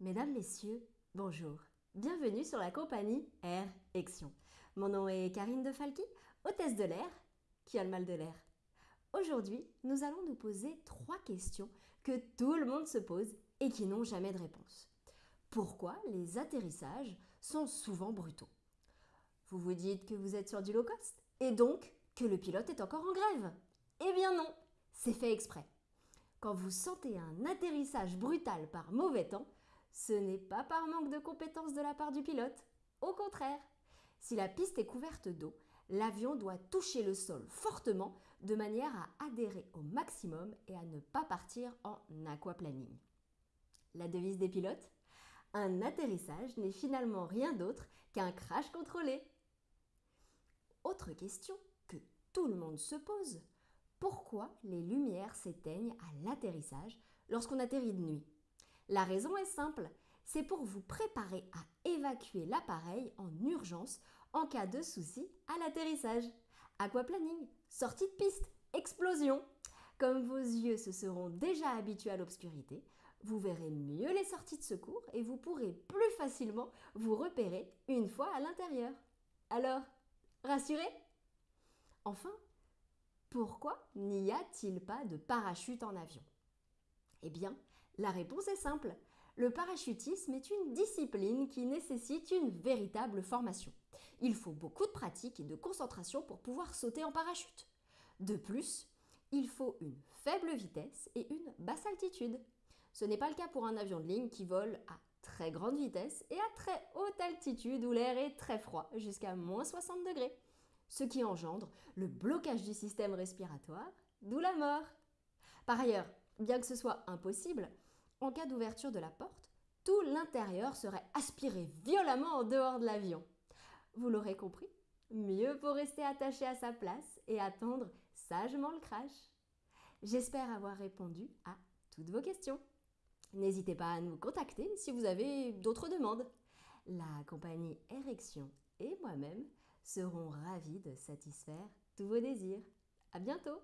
Mesdames, Messieurs, bonjour. Bienvenue sur la compagnie Air Action. Mon nom est Karine de Falky, hôtesse de l'air. Qui a le mal de l'air? Aujourd'hui, nous allons nous poser trois questions que tout le monde se pose et qui n'ont jamais de réponse. Pourquoi les atterrissages sont souvent brutaux? Vous vous dites que vous êtes sur du low cost et donc que le pilote est encore en grève Eh bien non, c'est fait exprès. Quand vous sentez un atterrissage brutal par mauvais temps, ce n'est pas par manque de compétences de la part du pilote. Au contraire, si la piste est couverte d'eau, l'avion doit toucher le sol fortement de manière à adhérer au maximum et à ne pas partir en aquaplaning. La devise des pilotes? Un atterrissage n'est finalement rien d'autre qu'un crash contrôlé. Autre question que tout le monde se pose. Pourquoi les lumières s'éteignent à l'atterrissage lorsqu'on atterrit de nuit? La raison est simple, c'est pour vous préparer à évacuer l'appareil en urgence en cas de souci à l'atterrissage. Aquaplaning, sortie de piste, explosion. Comme vos yeux se seront déjà habitués à l'obscurité, vous verrez mieux les sorties de secours et vous pourrez plus facilement vous repérer une fois à l'intérieur. Alors, rassuré Enfin, pourquoi n'y a-t-il pas de parachute en avion? Eh bien, la réponse est simple. Le parachutisme est une discipline qui nécessite une véritable formation. Il faut beaucoup de pratique et de concentration pour pouvoir sauter en parachute. De plus, il faut une faible vitesse et une basse altitude. Ce n'est pas le cas pour un avion de ligne qui vole à très grande vitesse et à très haute altitude où l'air est très froid, jusqu'à moins 60 degrés, ce qui engendre le blocage du système respiratoire, d'où la mort. Par ailleurs, bien que ce soit impossible, en cas d'ouverture de la porte, tout l'intérieur serait aspiré violemment en dehors de l'avion. Vous l'aurez compris, mieux pour rester attaché à sa place et attendre sagement le crash. J'espère avoir répondu à toutes vos questions. N'hésitez pas à nous contacter si vous avez d'autres demandes. La compagnie Érection et moi-même serons ravis de satisfaire tous vos désirs. À bientôt!